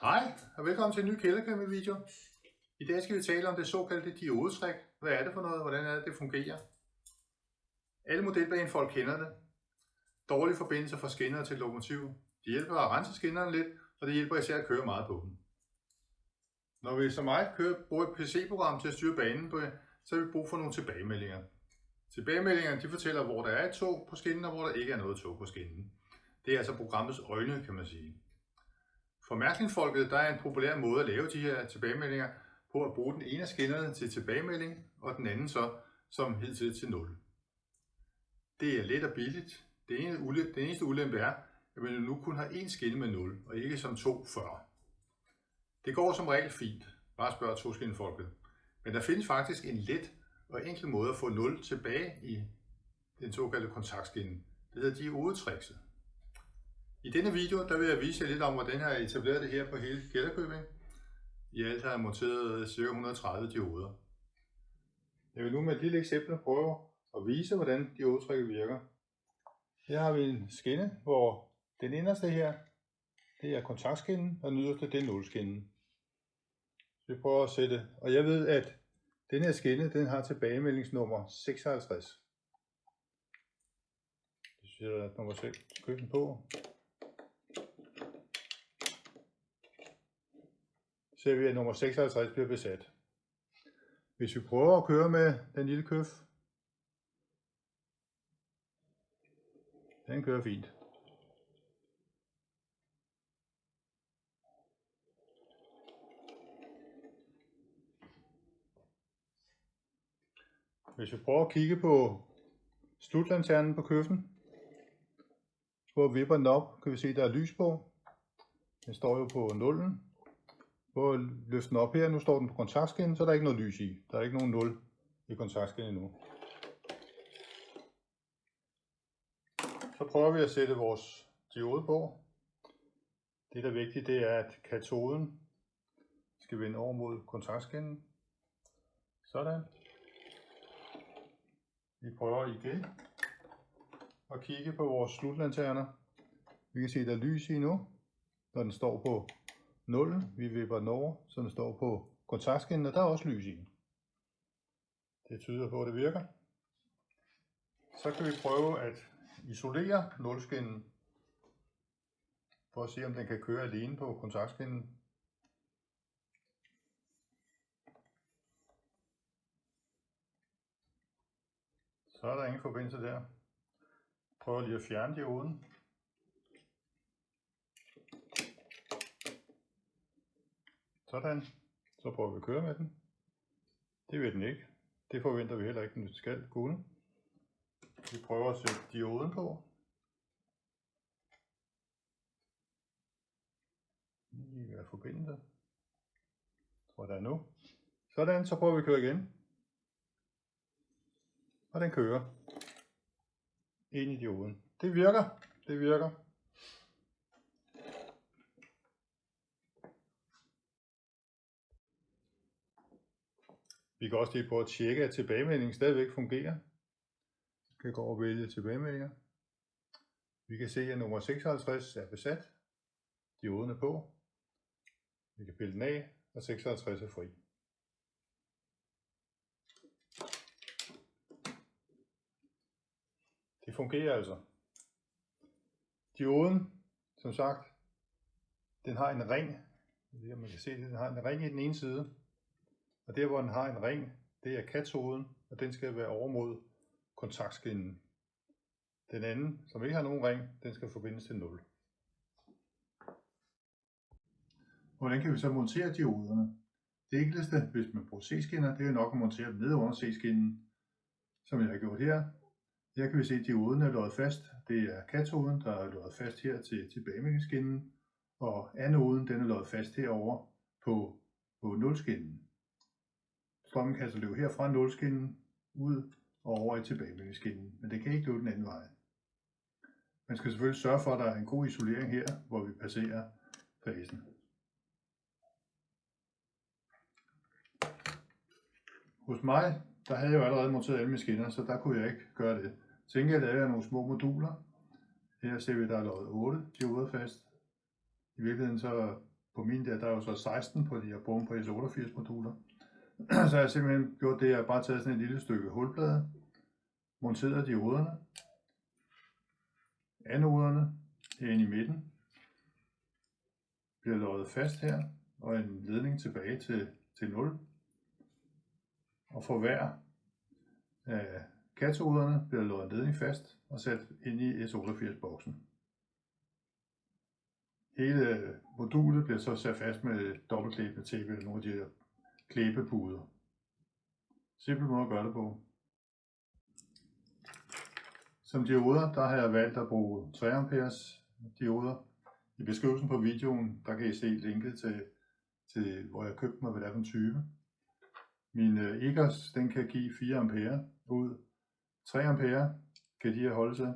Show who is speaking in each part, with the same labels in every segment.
Speaker 1: Hej og velkommen til en ny kælderkæmpe video. I dag skal vi tale om det såkaldte diodetræk. Hvad er det for noget? Hvordan er det, det fungerer? Alle modelbanefolk kender det. Dårlige forbindelser fra skinner til lokomotiv. Det hjælper at rense skinnerne lidt, og det hjælper især at køre meget på dem. Når vi som mig kører, bruger et PC-program til at styre banen på, så har vi brug for nogle tilbagemeldinger. Tilbagemeldingerne de fortæller, hvor der er et tog på skinnen, og hvor der ikke er noget tog på skinnen. Det er altså programmets øjne, kan man sige. For mærkningsfolket der er en populær måde at lave de her tilbagemeldinger på at bruge den ene af skinnerne til tilbagemelding, og den anden så som hidtil til 0. Det er let og billigt. Det ene, den eneste ulempe er, at man nu kun har én skinne med 0, og ikke som to før. Det går som regel fint. Bare spørg toskinnefolket. Men der findes faktisk en let og enkel måde at få 0 tilbage i den såkaldte kontaktskinne. Det hedder diodetrikset. I denne video der vil jeg vise jer lidt om, hvordan jeg har etableret det her på hele Gælderkøbing. I alt har jeg monteret ca. 130 dioder. Jeg vil nu med et lille eksempel prøve at vise, hvordan diodetrækket virker. Her har vi en skinne, hvor den inderste her, det er kontaktskinnen, og den yderste, det er nulskinnen. Så vi prøver at sætte, og jeg ved, at den her skinne, den har tilbagemeldingsnummer 56. Jeg sætter nummer 6 køben på. Ser vi, at nummer 56 bliver besat. Hvis vi prøver at køre med den lille køf, den kører fint. Hvis vi prøver at kigge på slutlanternen på køffen, hvor vipper den op, kan vi se, at der er lys på. Den står jo på nullen. Prøv at løfte den op her. Nu står den på kontaktskinnen, så der er ikke noget lys i. Der er ikke nogen 0 i kontaktskinnen endnu. Så prøver vi at sætte vores diode på. Det der er vigtigt, det er, at katoden skal vende over mod kontaktskinnen. Sådan. Vi prøver igen at kigge på vores slutlanterner. Vi kan se, at der er lys i nu, når den står på 0. Vi vipper den over, så den står på kontaktskinnen, og der er også lys i. Det tyder på, at det virker. Så kan vi prøve at isolere nulskinnen, for at se, om den kan køre alene på kontaktskinnen. Så er der ingen forbindelse der. Prøv lige at fjerne dioden. Sådan. Så prøver vi at køre med den. Det vil den ikke. Det forventer vi heller ikke, den skal kunne. Vi prøver at sætte dioden på. Lige ved at forbinde det. Tror, der er nu. Sådan, så prøver vi at køre igen. Og den kører ind i dioden. Det virker. Det virker. Vi kan også lige prøve at tjekke, at tilbagemeldingen stadigvæk fungerer. Vi kan gå over og vælge tilbagemeldinger. Vi kan se, at nummer 56 er besat. Dioden er på. Vi kan pille den af, og 56 er fri. Det fungerer altså. Dioden, som sagt, den har en ring. Jeg ved, om man kan se det. Den har en ring i den ene side, og der hvor den har en ring, det er katoden, og den skal være over mod kontaktskinnen. Den anden, som ikke har nogen ring, den skal forbindes til 0. Hvordan kan vi så montere dioderne? Det enkleste, hvis man bruger C-skinner, det er nok at montere dem ned under C-skinnen, som jeg har gjort her. Her kan vi se, at dioden er løjet fast. Det er katoden, der er løjet fast her til tilbagemeldingsskinnen, og anoden den er løjet fast herover på, på nulskinnen. Strømmen kan altså løbe her fra nulskinnen ud og over i tilbagemeldingsskinnen, men det kan ikke løbe den anden vej. Man skal selvfølgelig sørge for, at der er en god isolering her, hvor vi passerer fasen. Hos mig, der havde jeg jo allerede monteret alle mine skinner, så der kunne jeg ikke gøre det. Så jeg lavede nogle små moduler. Her ser vi, at der er lavet 8 dioder fast. I virkeligheden så på min der, der er jo så 16 på de her brugt på S88 moduler så jeg simpelthen gjort det, at jeg har bare taget sådan et lille stykke hulplade, monteret dioderne, anoderne herinde i midten, bliver løjet fast her, og en ledning tilbage til, til 0. Og for hver øh, af katoderne bliver løjet en ledning fast og sat ind i S88-boksen. Hele øh, modulet bliver så sat fast med dobbeltklæbende tape eller nogle af de her klæbepuder. Simpel måde at gøre det på. Som dioder, der har jeg valgt at bruge 3 amperes dioder. I beskrivelsen på videoen, der kan I se linket til, til hvor jeg købte mig, hvad det er for en type. Min øh, EGOS, den kan give 4 ampere ud. 3 ampere kan de her holde til.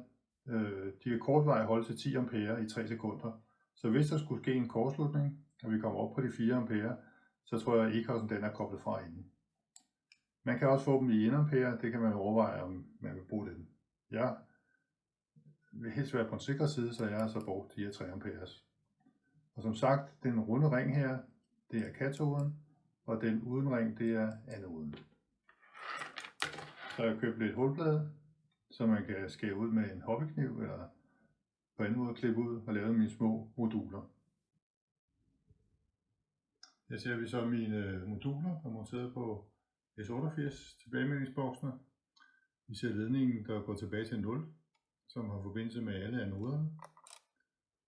Speaker 1: Øh, de kan kortvarigt holde til 10 ampere i 3 sekunder. Så hvis der skulle ske en kortslutning, og vi kommer op på de 4 ampere, så tror jeg, at e den er koblet fra inden. Man kan også få dem i 1 ampere, det kan man overveje, om man vil bruge den. Jeg vil helst være på en sikker side, så jeg har så brugt de her 3 amperes. Og som sagt, den runde ring her, det er katoden, og den uden ring, det er anoden. Så jeg købt lidt hulblade, så man kan skære ud med en hobbykniv, eller på anden måde klippe ud og lave mine små moduler. Her ser vi så mine øh, moduler, der er monteret på S88 tilbagemeldingsboksene. Vi ser ledningen, der går tilbage til 0, som har forbindelse med alle anoderne.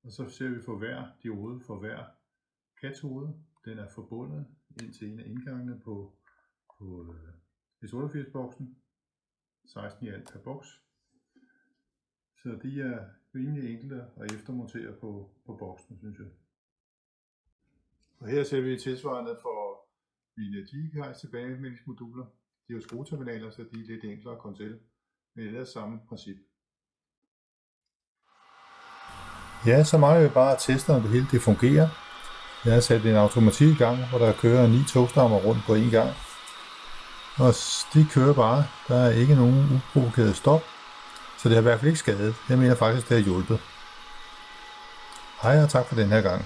Speaker 1: Og så ser vi for hver diode, for hver katode, den er forbundet ind til en af indgangene på, på øh, S88-boksen. 16 i alt per boks. Så de er rimelig enkle at eftermontere på, på boksen, synes jeg. Og her ser vi tilsvarende for mine GKI's tilbagemeldingsmoduler. De er jo skrueterminaler, så de er lidt enklere at komme til, men det er samme princip. Ja, så mangler vi bare at teste, om det hele det fungerer. Jeg har sat en automatik i gang, hvor der kører ni togstammer rundt på én gang. Og de kører bare. Der er ikke nogen uprovokeret stop. Så det har i hvert fald ikke skadet. Jeg mener faktisk, det har hjulpet. Hej og tak for den her gang.